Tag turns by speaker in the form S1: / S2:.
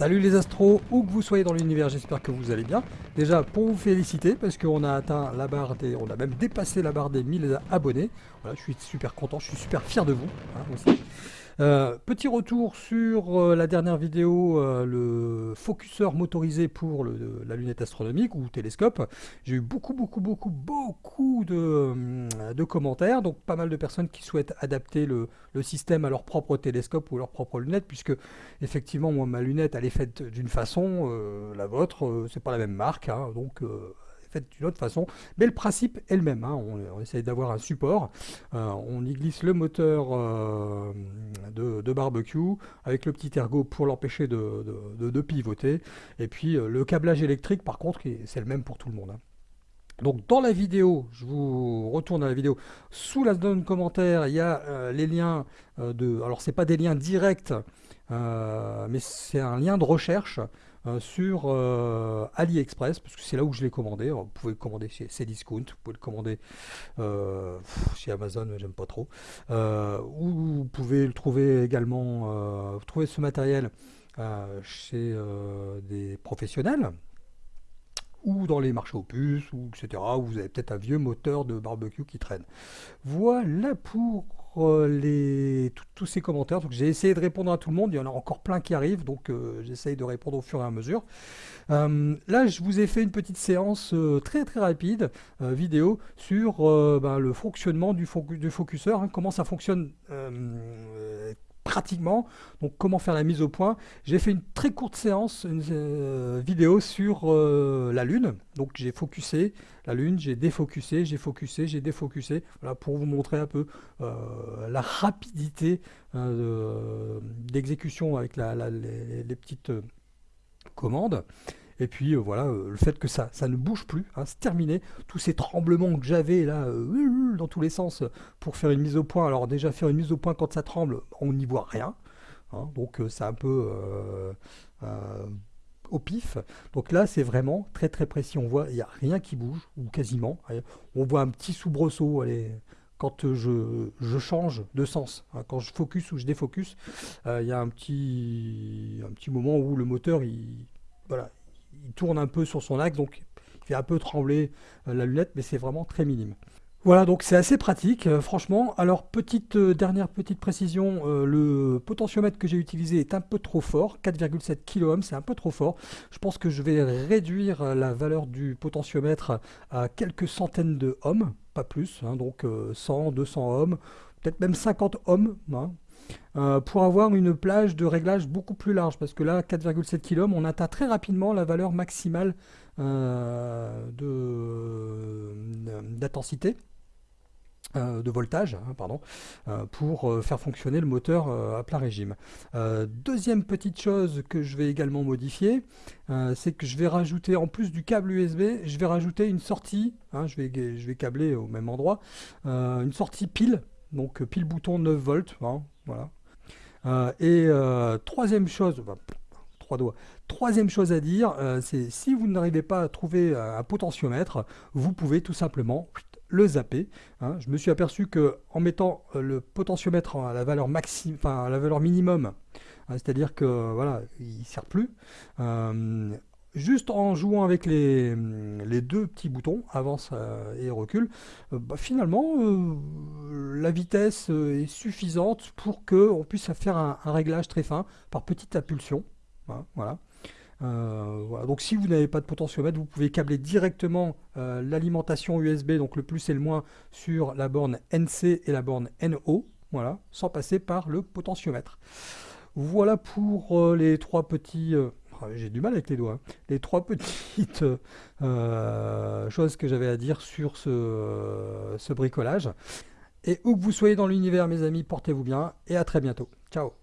S1: Salut les astros, où que vous soyez dans l'univers, j'espère que vous allez bien. Déjà, pour vous féliciter, parce qu'on a atteint la barre des... On a même dépassé la barre des 1000 abonnés. Voilà, je suis super content, je suis super fier de vous, hein, aussi. Euh, petit retour sur euh, la dernière vidéo, euh, le focuseur motorisé pour la lunette astronomique ou télescope. J'ai eu beaucoup, beaucoup, beaucoup, beaucoup de, commentaires, donc pas mal de personnes qui souhaitent adapter le, système à leur propre télescope ou leur propre lunette, puisque effectivement, moi, ma lunette, elle est faite d'une façon, la vôtre, c'est pas la même marque, hein, donc faite d'une autre façon, mais le principe est le même. Hein. On, essaye d'avoir un support, euh, on y glisse le moteur euh, de, barbecue avec le petit ergot pour l'empêcher de, pivoter, et puis euh, le câblage électrique par contre, c'est le même pour tout le monde. Hein. Donc dans la vidéo, je vous retourne à la vidéo, sous la zone commentaire, il y a les liens de... Alors c'est pas des liens directs, mais c'est un lien de recherche euh, sur euh, AliExpress, parce que c'est là où je l'ai commandé. vous pouvez le commander chez Cdiscount, vous pouvez le commander euh, chez Amazon, j'aime pas trop. ou vous pouvez le trouver également, vous trouvez ce matériel chez des professionnels ou dans les marchés aux puces, ou etc., où vous avez peut-être un vieux moteur de barbecue qui traîne. Voilà pour euh, les, tous ces commentaires. J'ai essayé de répondre à tout le monde. Il y en a encore plein qui arrivent, donc euh, j'essaye de répondre au fur et à mesure. Euh, là, je vous ai fait une petite séance très très rapide vidéo sur ben, le fonctionnement du, du focuseur, hein, comment ça fonctionne pratiquement. Donc comment faire la mise au point? J'ai fait une très courte séance, une euh, vidéo sur euh, la Lune. Donc j'ai focusé la Lune, j'ai défocusé, j'ai focusé, j'ai défocusé. Voilà, pour vous montrer un peu euh, la rapidité d'exécution avec les, petites commandes. Et puis euh, voilà, euh, le fait que ça, ça ne bouge plus, hein, c'est terminé. Tous ces tremblements que j'avais là, euh, dans tous les sens, pour faire une mise au point. Alors déjà, faire une mise au point quand ça tremble, on n'y voit rien. Hein. donc c'est un peu au pif. Donc là, c'est vraiment très très précis. On voit, il n'y a rien qui bouge, ou quasiment. On voit un petit soubresaut, quand je, je, change de sens, hein. quand je focus ou je défocus, il y a un petit, un petit moment où le moteur, il, voilà, tourne un peu sur son axe, donc il fait un peu trembler euh, la lunette, mais c'est vraiment très minime. Voilà, donc c'est assez pratique, euh, franchement. Alors, petite euh, dernière petite précision, le potentiomètre que j'ai utilisé est un peu trop fort, 4,7 kOhm, c'est un peu trop fort. Je pense que je vais réduire la valeur du potentiomètre à quelques centaines de ohms, pas plus, hein, donc 100, 200 ohms, peut-être même 50 ohms, hein. Euh, pour avoir une plage de réglage beaucoup plus large, parce que là, 4,7 kOhm, on atteint très rapidement la valeur maximale euh, d'intensité. Euh, de voltage, hein, pardon, pour faire fonctionner le moteur à plein régime. deuxième petite chose que je vais également modifier, c'est que je vais rajouter, en plus du câble USB, je vais rajouter une sortie, hein, je, vais, je vais câbler au même endroit, une sortie pile, donc pile bouton 9 volts, hein, Euh, et euh, troisième chose, trois doigts, troisième chose à dire, euh, c'est si vous n'arrivez pas à trouver un potentiomètre, vous pouvez tout simplement le zapper. Hein. Je me suis aperçu que en mettant le potentiomètre à la valeur maximum, enfin à la valeur minimum, hein, c'est-à-dire que voilà, il sert plus juste en jouant avec les, deux petits boutons, avance euh, et recul, euh, bah, finalement, euh, la vitesse est suffisante pour qu'on puisse faire un, réglage très fin par petite impulsion. Hein, voilà. Donc si vous n'avez pas de potentiomètre, vous pouvez câbler directement l'alimentation USB, donc le plus et le moins, sur la borne NC et la borne NO, voilà, sans passer par le potentiomètre. Voilà pour les trois petits j'ai du mal avec les doigts. Les trois petites euh, choses que j'avais à dire sur ce bricolage. Et où que vous soyez dans l'univers, mes amis, portez-vous bien et à très bientôt. Ciao